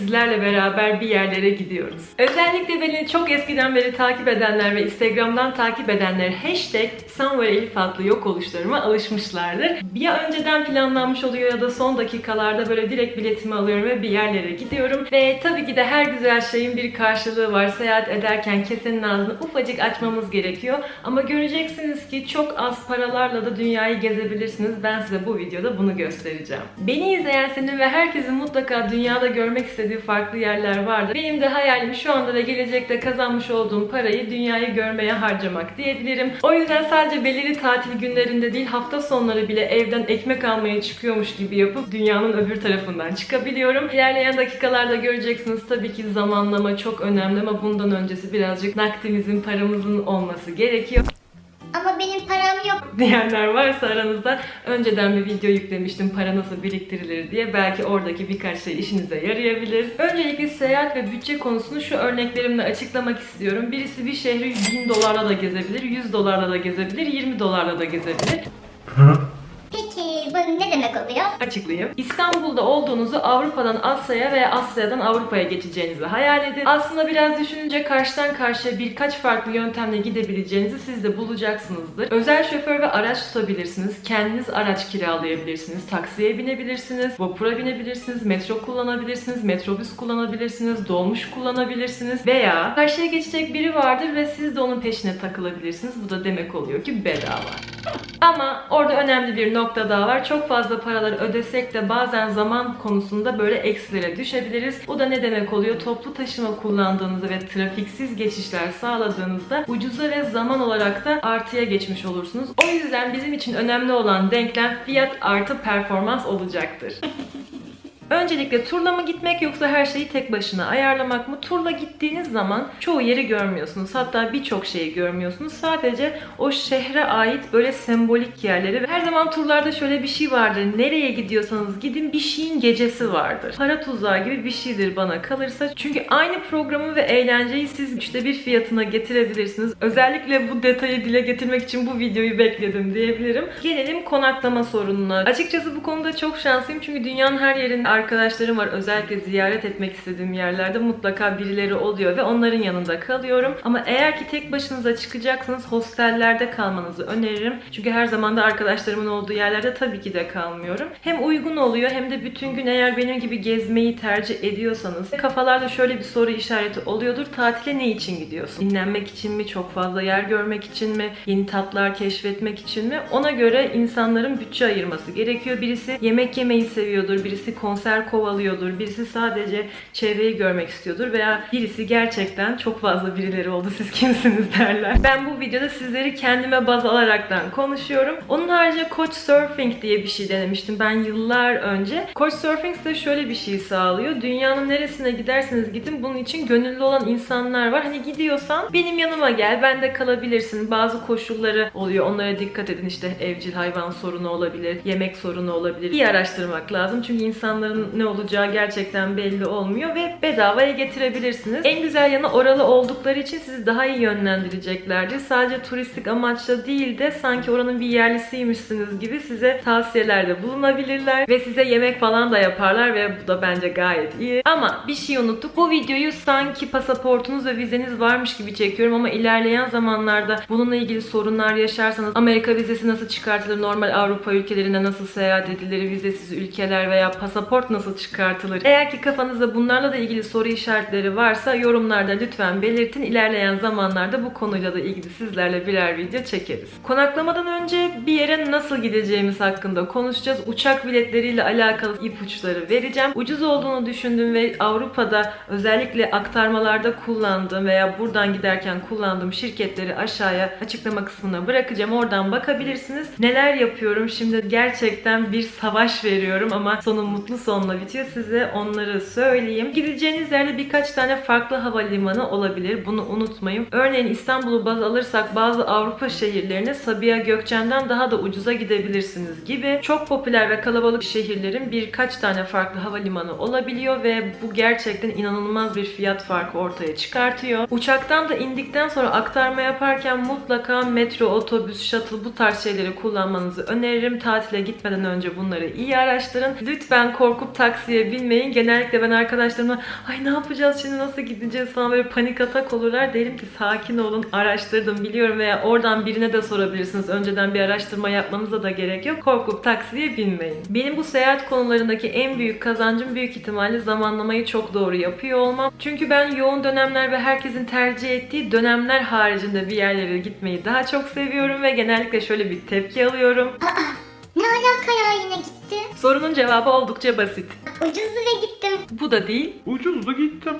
sizlerle beraber bir yerlere gidiyoruz. Özellikle beni çok eskiden beri takip edenler ve Instagram'dan takip edenler hashtag Somewhere adlı yok oluşlarıma alışmışlardır. Ya önceden planlanmış oluyor ya da son dakikalarda böyle direkt biletimi alıyorum ve bir yerlere gidiyorum. Ve tabii ki de her güzel şeyin bir karşılığı var. Seyahat ederken kesenin ağzını ufacık açmamız gerekiyor. Ama göreceksiniz ki çok az paralarla da dünyayı gezebilirsiniz. Ben size bu videoda bunu göstereceğim. Beni izleyen senin ve herkesin mutlaka dünyada görmek istediği farklı yerler vardır. Benim de hayalim şu anda ve gelecekte kazanmış olduğum parayı dünyayı görmeye harcamak diyebilirim. O yüzden sadece belirli tatil günlerinde değil hafta sonları bile evden ekmek almaya çıkıyormuş gibi yapıp dünyanın öbür tarafından çıkabiliyorum. İlerleyen dakikalarda göreceksiniz tabii ki zamanlama çok önemli ama bundan öncesi birazcık nakdimizin paramızın olması gerekiyor diyenler varsa aranızda önceden bir video yüklemiştim para nasıl biriktirilir diye. Belki oradaki birkaç şey işinize yarayabilir. Öncelikle seyahat ve bütçe konusunu şu örneklerimle açıklamak istiyorum. Birisi bir şehri 1000 dolarla da gezebilir, 100 dolarla da gezebilir, 20 dolarla da gezebilir. Peki bu ne demek oluyor? Açıklayayım. İstanbul'da olduğunuzu Avrupa'dan Asya'ya veya Asya'dan Avrupa'ya geçeceğinizi hayal edin. Aslında biraz düşününce karşıdan karşıya birkaç farklı yöntemle gidebileceğinizi siz de bulacaksınızdır. Özel şoför ve araç tutabilirsiniz. Kendiniz araç kiralayabilirsiniz. Taksiye binebilirsiniz. Vapura binebilirsiniz. Metro kullanabilirsiniz. Metrobüs kullanabilirsiniz. Dolmuş kullanabilirsiniz. Veya karşıya geçecek biri vardır ve siz de onun peşine takılabilirsiniz. Bu da demek oluyor ki bedava. Ama orada önemli bir nokta daha var. Çok fazla paraları ödesek de bazen zaman konusunda böyle eksilere düşebiliriz. Bu da ne demek oluyor? Toplu taşıma kullandığınızda ve trafiksiz geçişler sağladığınızda ucuza ve zaman olarak da artıya geçmiş olursunuz. O yüzden bizim için önemli olan denklem fiyat artı performans olacaktır. Öncelikle turla mı gitmek yoksa her şeyi tek başına ayarlamak mı? Turla gittiğiniz zaman çoğu yeri görmüyorsunuz. Hatta birçok şeyi görmüyorsunuz. Sadece o şehre ait böyle sembolik yerleri. Her zaman turlarda şöyle bir şey vardır. Nereye gidiyorsanız gidin bir şeyin gecesi vardır. Para tuzağı gibi bir şeydir bana kalırsa. Çünkü aynı programı ve eğlenceyi siz üçte bir fiyatına getirebilirsiniz. Özellikle bu detayı dile getirmek için bu videoyu bekledim diyebilirim. Gelelim konaklama sorununa. Açıkçası bu konuda çok şanslıyım çünkü dünyanın her yerinde arkadaşlarım var. Özellikle ziyaret etmek istediğim yerlerde mutlaka birileri oluyor ve onların yanında kalıyorum. Ama eğer ki tek başınıza çıkacaksanız hostellerde kalmanızı öneririm. Çünkü her zaman da arkadaşlarımın olduğu yerlerde tabii ki de kalmıyorum. Hem uygun oluyor hem de bütün gün eğer benim gibi gezmeyi tercih ediyorsanız kafalarda şöyle bir soru işareti oluyordur. Tatile ne için gidiyorsun? Dinlenmek için mi? Çok fazla yer görmek için mi? Yeni tatlar keşfetmek için mi? Ona göre insanların bütçe ayırması gerekiyor. Birisi yemek yemeyi seviyordur, birisi konser kovalıyordur, birisi sadece çevreyi görmek istiyordur veya birisi gerçekten çok fazla birileri oldu siz kimsiniz derler. Ben bu videoda sizleri kendime baz alaraktan konuşuyorum. Onun haricinde Couchsurfing diye bir şey denemiştim ben yıllar önce. Couchsurfing de şöyle bir şey sağlıyor. Dünyanın neresine giderseniz gidin bunun için gönüllü olan insanlar var. Hani gidiyorsan benim yanıma gel, ben de kalabilirsin. Bazı koşulları oluyor. Onlara dikkat edin. İşte evcil hayvan sorunu olabilir, yemek sorunu olabilir. İyi araştırmak lazım. Çünkü insanların ne olacağı gerçekten belli olmuyor ve bedavaya getirebilirsiniz. En güzel yanı oralı oldukları için sizi daha iyi yönlendireceklerdir. Sadece turistik amaçla değil de sanki oranın bir yerlisiymişsiniz gibi size tavsiyelerde bulunabilirler ve size yemek falan da yaparlar ve bu da bence gayet iyi. Ama bir şey unuttuk. Bu videoyu sanki pasaportunuz ve vizeniz varmış gibi çekiyorum ama ilerleyen zamanlarda bununla ilgili sorunlar yaşarsanız Amerika vizesi nasıl çıkartılır, normal Avrupa ülkelerine nasıl seyahat edilir, vizesiz ülkeler veya pasaport nasıl çıkartılır? Eğer ki kafanızda bunlarla da ilgili soru işaretleri varsa yorumlarda lütfen belirtin. İlerleyen zamanlarda bu konuyla da ilgili sizlerle birer video çekeriz. Konaklamadan önce bir yere nasıl gideceğimiz hakkında konuşacağız. Uçak biletleriyle alakalı ipuçları vereceğim. Ucuz olduğunu düşündüğüm ve Avrupa'da özellikle aktarmalarda kullandığım veya buradan giderken kullandığım şirketleri aşağıya açıklama kısmına bırakacağım. Oradan bakabilirsiniz. Neler yapıyorum? Şimdi gerçekten bir savaş veriyorum ama sonu mutlu son sonla bitiyor. Size onları söyleyeyim. Gideceğiniz yerde birkaç tane farklı havalimanı olabilir. Bunu unutmayın. Örneğin İstanbul'u baz alırsak bazı Avrupa şehirlerine Sabiha Gökçen'den daha da ucuza gidebilirsiniz gibi. Çok popüler ve kalabalık şehirlerin birkaç tane farklı havalimanı olabiliyor ve bu gerçekten inanılmaz bir fiyat farkı ortaya çıkartıyor. Uçaktan da indikten sonra aktarma yaparken mutlaka metro, otobüs, shuttle bu tarz şeyleri kullanmanızı öneririm. Tatile gitmeden önce bunları iyi araştırın. Lütfen korkup taksiye binmeyin. Genellikle ben arkadaşlarıma ay ne yapacağız şimdi nasıl gideceğiz falan böyle panik atak olurlar. Derim ki sakin olun araştırdım biliyorum veya oradan birine de sorabilirsiniz. Önceden bir araştırma yapmanıza da gerek yok. Korkup taksiye binmeyin. Benim bu seyahat konularındaki en büyük kazancım büyük ihtimalle zamanlamayı çok doğru yapıyor olmam. Çünkü ben yoğun dönemler ve herkesin tercih ettiği dönemler haricinde bir yerlere gitmeyi daha çok seviyorum ve genellikle şöyle bir tepki alıyorum. gitti? Sorunun cevabı oldukça basit. Ucuzdu ve gittim. Bu da değil. Ucuzdu gittim.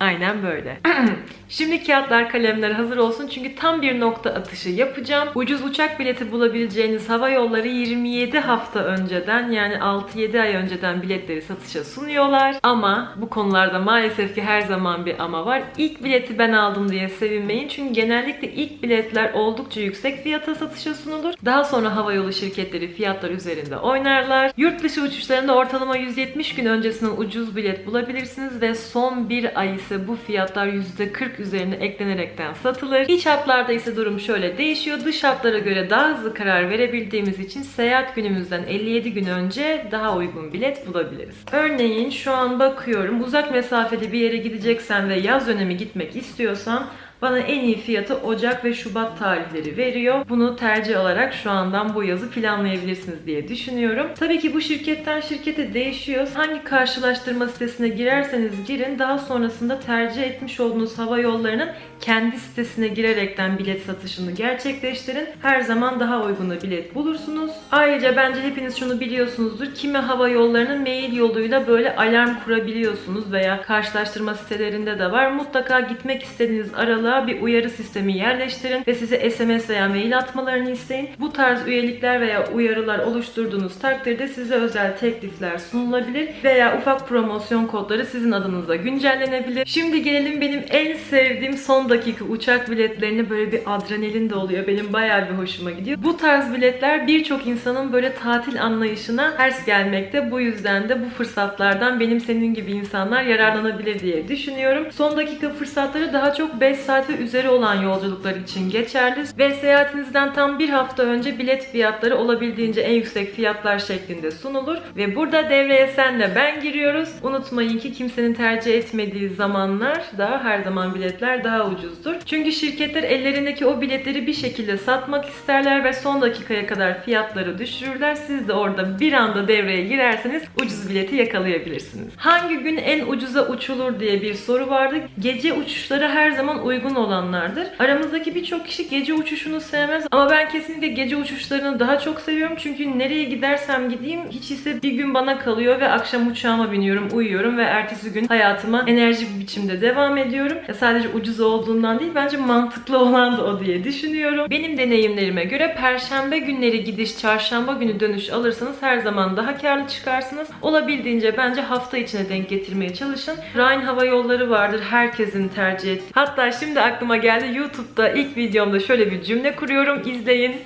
Aynen böyle. Şimdi kağıtlar kalemler hazır olsun çünkü tam bir nokta atışı yapacağım. Ucuz uçak bileti bulabileceğiniz hava yolları 27 hafta önceden yani 6-7 ay önceden biletleri satışa sunuyorlar. Ama bu konularda maalesef ki her zaman bir ama var. İlk bileti ben aldım diye sevinmeyin çünkü genellikle ilk biletler oldukça yüksek fiyata satışa sunulur. Daha sonra havayolu şirketleri fiyatlar üzerinde oynarlar. Yurt dışı uçuşlarında ortalama 170 gün öncesinden ucuz bilet bulabilirsiniz ve son bir ay ise bu fiyatlar %40 üzerine eklenerekten satılır. İç hatlarda ise durum şöyle değişiyor. Dış hatlara göre daha hızlı karar verebildiğimiz için seyahat günümüzden 57 gün önce daha uygun bilet bulabiliriz. Örneğin şu an bakıyorum uzak mesafeli bir yere gideceksen ve yaz dönemi gitmek istiyorsan bana en iyi fiyatı Ocak ve Şubat tarihleri veriyor. Bunu tercih alarak şu andan bu yazı planlayabilirsiniz diye düşünüyorum. Tabii ki bu şirketten şirkete değişiyor. Hangi karşılaştırma sitesine girerseniz girin daha sonrasında tercih etmiş olduğunuz hava yollarının kendi sitesine girerekten bilet satışını gerçekleştirin. Her zaman daha uyguna bilet bulursunuz. Ayrıca bence hepiniz şunu biliyorsunuzdur. Kimi hava yollarının mail yoluyla böyle alarm kurabiliyorsunuz veya karşılaştırma sitelerinde de var. Mutlaka gitmek istediğiniz aralığa bir uyarı sistemi yerleştirin ve size SMS veya mail atmalarını isteyin. Bu tarz üyelikler veya uyarılar oluşturduğunuz takdirde size özel teklifler sunulabilir veya ufak promosyon kodları sizin adınıza güncellenebilir. Şimdi gelelim benim en sevdiğim son dakika uçak biletlerine böyle bir adrenalin de oluyor. Benim bayağı bir hoşuma gidiyor. Bu tarz biletler birçok insanın böyle tatil anlayışına ters gelmekte. Bu yüzden de bu fırsatlardan benim senin gibi insanlar yararlanabilir diye düşünüyorum. Son dakika fırsatları daha çok 5 saat ve üzeri olan yolculuklar için geçerli ve seyahatinizden tam bir hafta önce bilet fiyatları olabildiğince en yüksek fiyatlar şeklinde sunulur ve burada devreye senle ben giriyoruz. Unutmayın ki kimsenin tercih etmediği zamanlar da her zaman biletler daha ucuzdur. Çünkü şirketler ellerindeki o biletleri bir şekilde satmak isterler ve son dakikaya kadar fiyatları düşürürler. Siz de orada bir anda devreye girerseniz ucuz bileti yakalayabilirsiniz. Hangi gün en ucuza uçulur diye bir soru vardı. Gece uçuşları her zaman uygun olanlardır. Aramızdaki birçok kişi gece uçuşunu sevmez ama ben kesinlikle gece uçuşlarını daha çok seviyorum. Çünkü nereye gidersem gideyim hiç ise bir gün bana kalıyor ve akşam uçağıma biniyorum, uyuyorum ve ertesi gün hayatıma enerji bir biçimde devam ediyorum. Ya sadece ucuz olduğundan değil bence mantıklı olan da o diye düşünüyorum. Benim deneyimlerime göre perşembe günleri gidiş, çarşamba günü dönüş alırsanız her zaman daha karlı çıkarsınız. Olabildiğince bence hafta içine denk getirmeye çalışın. Ryan Hava Yolları vardır herkesin tercih ettiği. Hatta şimdi aklıma geldi YouTube'da ilk videomda şöyle bir cümle kuruyorum. İzleyin.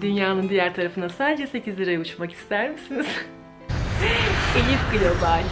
Dünyanın diğer tarafına sadece 8 liraya uçmak ister misiniz? Elif Global.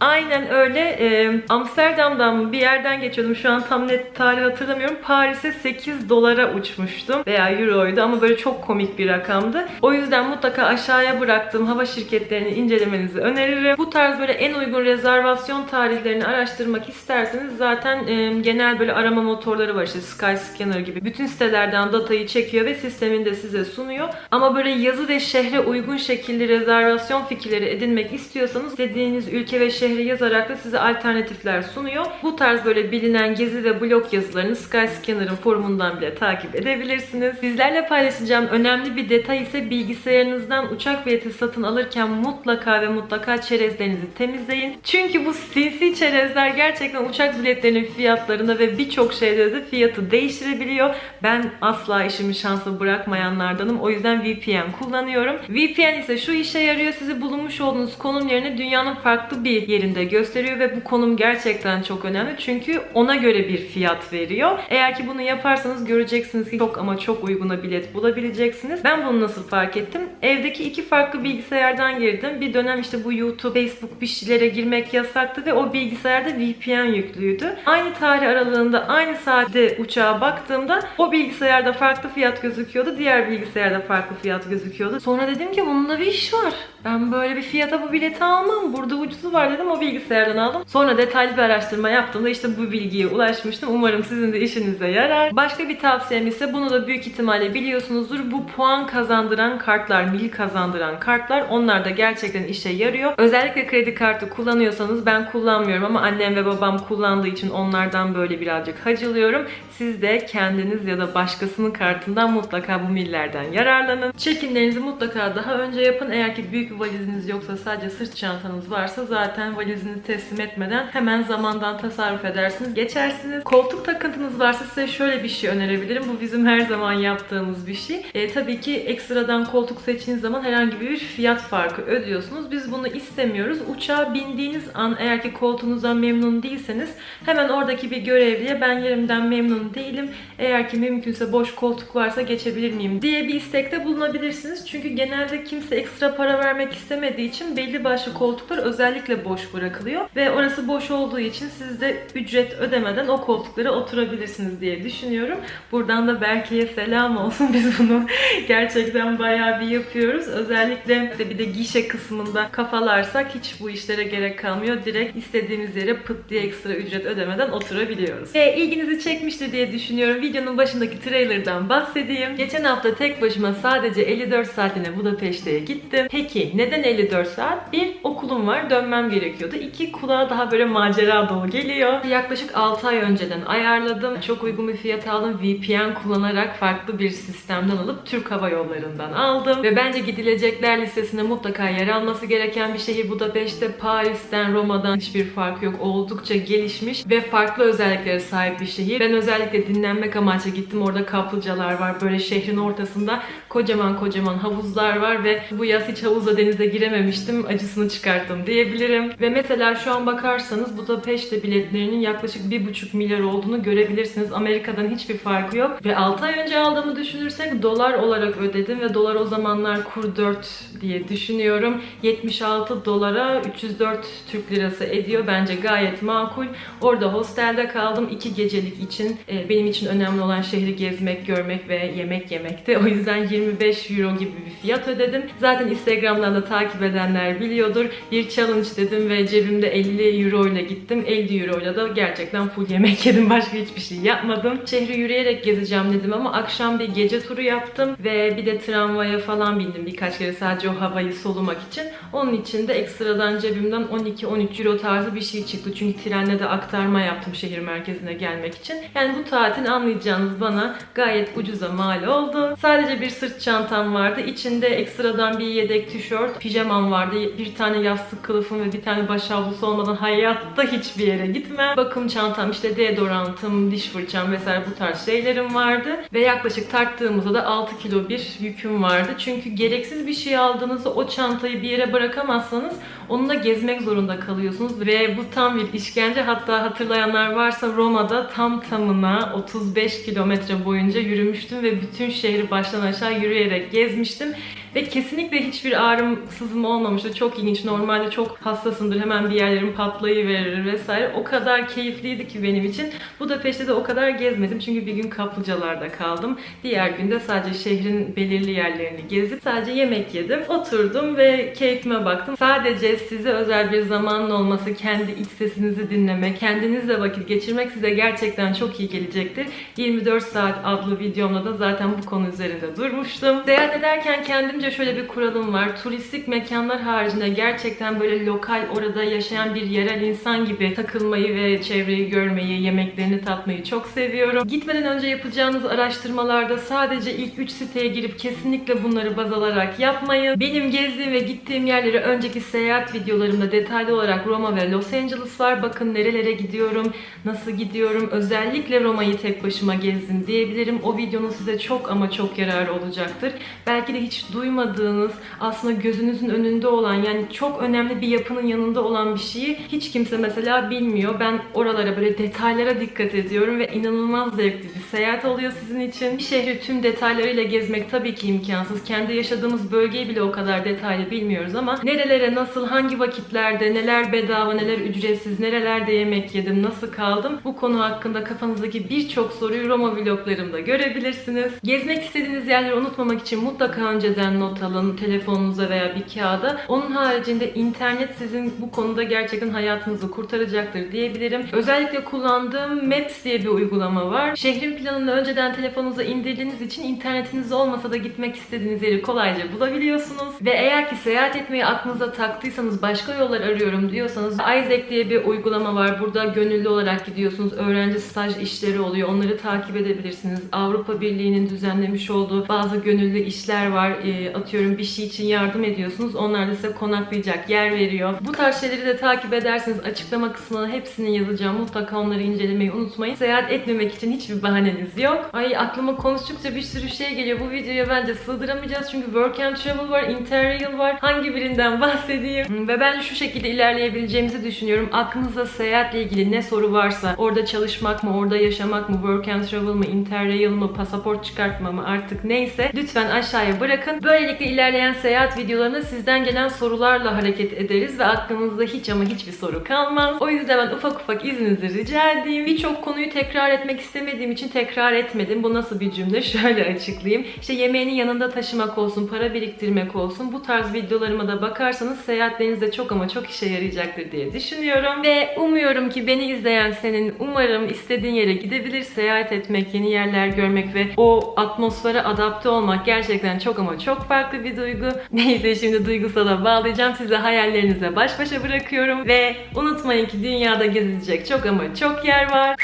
Aynen öyle. Ee, Amsterdam'dan bir yerden geçiyordum. Şu an tam net tarih hatırlamıyorum. Paris'e 8 dolara uçmuştum. Veya euroydu ama böyle çok komik bir rakamdı. O yüzden mutlaka aşağıya bıraktığım hava şirketlerini incelemenizi öneririm. Bu tarz böyle en uygun rezervasyon tarihlerini araştırmak isterseniz zaten e, genel böyle arama motorları var işte Skyscanner gibi. Bütün sitelerden datayı çekiyor ve sisteminde size sunuyor. Ama böyle yazı ve şehre uygun şekilde rezervasyon fikirleri edinmek istiyorsanız dediğiniz ülke ve şehre şehri yazarak da size alternatifler sunuyor. Bu tarz böyle bilinen gezi ve blog yazılarını Skyscanner'ın forumundan bile takip edebilirsiniz. Sizlerle paylaşacağım önemli bir detay ise bilgisayarınızdan uçak bileti satın alırken mutlaka ve mutlaka çerezlerinizi temizleyin. Çünkü bu sinsi çerezler gerçekten uçak biletlerinin fiyatlarında ve birçok şeyde de fiyatı değiştirebiliyor. Ben asla işimi şansa bırakmayanlardanım. O yüzden VPN kullanıyorum. VPN ise şu işe yarıyor. Sizi bulunmuş olduğunuz konum yerine dünyanın farklı bir yerinde gösteriyor ve bu konum gerçekten çok önemli. Çünkü ona göre bir fiyat veriyor. Eğer ki bunu yaparsanız göreceksiniz ki çok ama çok uyguna bilet bulabileceksiniz. Ben bunu nasıl fark ettim? Evdeki iki farklı bilgisayardan girdim. Bir dönem işte bu YouTube, Facebook bir şeylere girmek yasaktı ve o bilgisayarda VPN yüklüydü. Aynı tarih aralığında aynı saatte uçağa baktığımda o bilgisayarda farklı fiyat gözüküyordu. Diğer bilgisayarda farklı fiyat gözüküyordu. Sonra dedim ki bununla bir iş var. Ben böyle bir fiyata bu bileti almam. Burada ucuzu var dedim o bilgisayardan aldım. Sonra detaylı bir araştırma yaptığımda işte bu bilgiye ulaşmıştım. Umarım sizin de işinize yarar. Başka bir tavsiyem ise bunu da büyük ihtimalle biliyorsunuzdur. Bu puan kazandıran kartlar, mil kazandıran kartlar onlar da gerçekten işe yarıyor. Özellikle kredi kartı kullanıyorsanız ben kullanmıyorum ama annem ve babam kullandığı için onlardan böyle birazcık hacılıyorum. Siz de kendiniz ya da başkasının kartından mutlaka bu millerden yararlanın. Check-inlerinizi mutlaka daha önce yapın. Eğer ki büyük bir valiziniz yoksa sadece sırt çantanız varsa zaten valizinizi teslim etmeden hemen zamandan tasarruf edersiniz. Geçersiniz. Koltuk takıntınız varsa size şöyle bir şey önerebilirim. Bu bizim her zaman yaptığımız bir şey. E, tabii ki ekstradan koltuk seçtiğiniz zaman herhangi bir fiyat farkı ödüyorsunuz. Biz bunu istemiyoruz. Uçağa bindiğiniz an eğer ki koltuğunuzdan memnun değilseniz hemen oradaki bir görevliye ben yerimden memnun değilim. Eğer ki mümkünse boş koltuk varsa geçebilir miyim diye bir istekte bulunabilirsiniz. Çünkü genelde kimse ekstra para vermek istemediği için belli başlı koltuklar özellikle boş bırakılıyor. Ve orası boş olduğu için siz de ücret ödemeden o koltuklara oturabilirsiniz diye düşünüyorum. Buradan da Berke'ye selam olsun. Biz bunu gerçekten bayağı bir yapıyoruz. Özellikle de bir de gişe kısmında kafalarsak hiç bu işlere gerek kalmıyor. Direkt istediğimiz yere pıt diye ekstra ücret ödemeden oturabiliyoruz. Ve ilginizi çekmiştir diye düşünüyorum. Videonun başındaki trailerdan bahsedeyim. Geçen hafta tek başıma sadece 54 saatine Budapeşte'ye gittim. Peki neden 54 saat? Bir, okulum var dönmem gerekiyordu. İki, kulağa daha böyle macera dolu geliyor. Yaklaşık 6 ay önceden ayarladım. Çok uygun bir fiyat aldım. VPN kullanarak farklı bir sistemden alıp Türk Hava Yolları'ndan aldım. Ve bence gidilecekler listesinde mutlaka yer alması gereken bir şehir Budapeşte. Paris'ten, Roma'dan hiçbir farkı yok. Oldukça gelişmiş ve farklı özelliklere sahip bir şehir. Ben özellikle dinlenmek amaçlı gittim. Orada kaplıcalar var. Böyle şehrin ortasında kocaman kocaman havuzlar var ve bu yaz hiç havuzla denize girememiştim. Acısını çıkarttım diyebilirim. Ve mesela şu an bakarsanız Budapeşte biletlerinin yaklaşık 1,5 milyar olduğunu görebilirsiniz. Amerika'dan hiçbir farkı yok. Ve 6 ay önce aldığımı düşünürsek dolar olarak ödedim ve dolar o zamanlar kur 4 diye düşünüyorum. 76 dolara 304 Türk lirası ediyor. Bence gayet makul. Orada hostelde kaldım. 2 gecelik için e, benim için önemli olan şehri gezmek, görmek ve yemek yemekti. O yüzden 25 euro gibi bir fiyat ödedim. Zaten Instagram'dan da takip edenler biliyordur. Bir challenge dedim ve cebimde 50 euro ile gittim. 50 euro ile de gerçekten full yemek yedim. Başka hiçbir şey yapmadım. Şehri yürüyerek gezeceğim dedim ama akşam bir gece turu yaptım ve bir de tramvaya falan bindim birkaç kere sadece o havayı solumak için. Onun için de ekstradan cebimden 12-13 euro tarzı bir şey çıktı. Çünkü trenle de aktarma yaptım şehir merkezine gelmek için. Yani bu tatil anlayacağınız bana gayet ucuza mal oldu. Sadece bir sırt çantam vardı. İçinde ekstradan bir yedek tişört, pijamam vardı. Bir tane yastık kılıfım ve bir tane baş havlusu olmadan hayatta hiçbir yere gitmem. Bakım çantam, işte deodorantım, diş fırçam vesaire bu tarz şeylerim vardı. Ve yaklaşık tarttığımızda da 6 kilo bir yüküm vardı. Çünkü gereksiz bir şey aldığınızda o çantayı bir yere bırakamazsanız onunla gezmek zorunda kalıyorsunuz. Ve bu tam bir işkence. Hatta hatırlayanlar varsa Roma'da tam tamına 35 kilometre boyunca yürümüştüm ve bütün şehri baştan aşağı yürüyerek gezmiştim. Ve kesinlikle hiçbir ağrım, sızım olmamıştı. Çok ilginç. Normalde çok hassasımdır. Hemen bir yerlerim patlayıverir vesaire. O kadar keyifliydi ki benim için. Budapeşte de o kadar gezmedim. Çünkü bir gün kaplıcalarda kaldım. Diğer günde sadece şehrin belirli yerlerini gezip sadece yemek yedim. Oturdum ve keyfime baktım. Sadece size özel bir zamanın olması, kendi iç sesinizi dinlemek, kendinizle vakit geçirmek size gerçekten çok iyi gelecektir. 24 saat adlı videomda da zaten bu konu üzerinde durmuştum. Seyahat ederken kendimce şöyle bir kuralım var. Turistik mekanlar haricinde gerçekten böyle lokal orada yaşayan bir yerel insan gibi takılmayı ve çevreyi görmeyi, yemeklerini tatmayı çok seviyorum. Gitmeden önce yapacağınız araştırmalarda sadece ilk 3 siteye girip kesinlikle bunları baz alarak yapmayın. Benim gezdiğim ve gittiğim yerleri önceki seyahat videolarımda detaylı olarak Roma ve Los Angeles var. Bakın nerelere gidiyorum, nasıl gidiyorum. Özellikle Roma'yı tek başıma gezdim diyebilirim. O videonun size çok ama çok yararı olacaktır. Belki de hiç duymadığınız, aslında gözünüzün önünde olan yani çok önemli bir yapının yanında olan bir şeyi hiç kimse mesela bilmiyor. Ben oralara böyle detaylara dikkat ediyorum ve inanılmaz zevkli bir seyahat oluyor sizin için. Bir şehri tüm detaylarıyla gezmek tabii ki imkansız. Kendi yaşadığımız bölgeyi bile o kadar detaylı bilmiyoruz ama nerelere nasıl, hangi vakitlerde, neler bedava, neler ücretsiz, nerelerde yemek yedim, nasıl kaldım bu konu hakkında kafanızdaki birçok soruyu Roma vloglarımda görebilirsiniz. Gezmek istediğiniz yerleri unutmamak için mutlaka önceden not alın telefonunuza veya bir kağıda. Onun haricinde internet sizin bu konuda gerçekten hayatınızı kurtaracaktır diyebilirim. Özellikle kullandığım Maps diye bir uygulama var. Şehrin planını önceden telefonunuza indirdiğiniz için internetiniz olmasa da gitmek istediğiniz yeri kolayca bulabiliyorsunuz. Ve eğer ki seyahat etmeyi aklınıza taktıysanız başka yollar arıyorum diyorsanız Isaac diye bir uygulama var. Burada gönüllü olarak gidiyorsunuz. Öğrenci staj işleri oluyor. Onları takip edebilirsiniz. Avrupa Birliği'nin düzenlemiş olduğu bazı gönüllü işler var. E, atıyorum bir şey için yardım ediyorsunuz. Onlar da size konaklayacak yer veriyor. Bu tarz şeyleri de takip ederseniz açıklama kısmına hepsini yazacağım. Mutlaka onları incelemeyi unutmayın. Seyahat etmemek için hiçbir bahaneniz yok. Ay aklıma konuştukça bir sürü şey geliyor. Bu videoya bence sığdıramayacağız. Çünkü work and travel var, interrail var. Hangi birinden bahsedeyim? Hmm, Ve ben şu şekilde ilerleyebileceğimizi düşünüyorum. Aklınızda seyahatle ilgili ne soru varsa, orada çalışmak mı, orada yaşamak mı, work and travel mı, interrail mı, pasaport çıkartma mı artık neyse lütfen aşağıya bırakın. Böylelikle ilerleyen seyahat videolarında sizden gelen sorularla hareket ederiz ve aklınızda hiç ama hiçbir soru kalmaz. O yüzden ben ufak ufak izninizi rica edeyim. Birçok konuyu tekrar etmek istemediğim için tekrar etmedim. Bu nasıl bir cümle? Şöyle açıklayayım. İşte yemeğini yanında taşımak olsun, para biriktirmek olsun. Bu tarz videolarıma da bakarsanız seyahatlerinizde çok ama çok işe yarayacaktır diye düşünüyorum. Ve umuyorum ki beni izleyen senin umarım istediğin yere gidebilir, seyahat etmek, yeni yerler görmek ve o atmosfere adapte olmak gerçekten çok ama çok farklı bir duygu. Neyse şimdi duygusala bağlayacağım. Sizi hayallerinizle baş başa bırakıyorum ve unutmayın ki dünyada gezilecek çok ama çok yer var.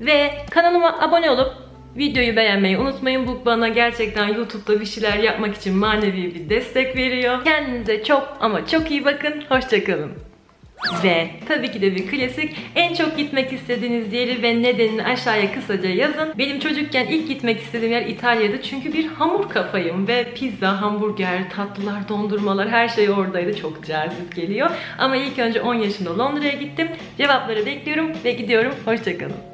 Ve kanalıma abone olup videoyu beğenmeyi unutmayın. Bu bana gerçekten YouTube'da bir şeyler yapmak için manevi bir destek veriyor. Kendinize çok ama çok iyi bakın. Hoşçakalın. Ve tabii ki de bir klasik en çok gitmek istediğiniz yeri ve nedenini aşağıya kısaca yazın. Benim çocukken ilk gitmek istediğim yer İtalya'dı çünkü bir hamur kafayım ve pizza, hamburger, tatlılar, dondurmalar her şey oradaydı. Çok cazip geliyor. Ama ilk önce 10 yaşında Londra'ya gittim. Cevapları bekliyorum ve gidiyorum. Hoşçakalın.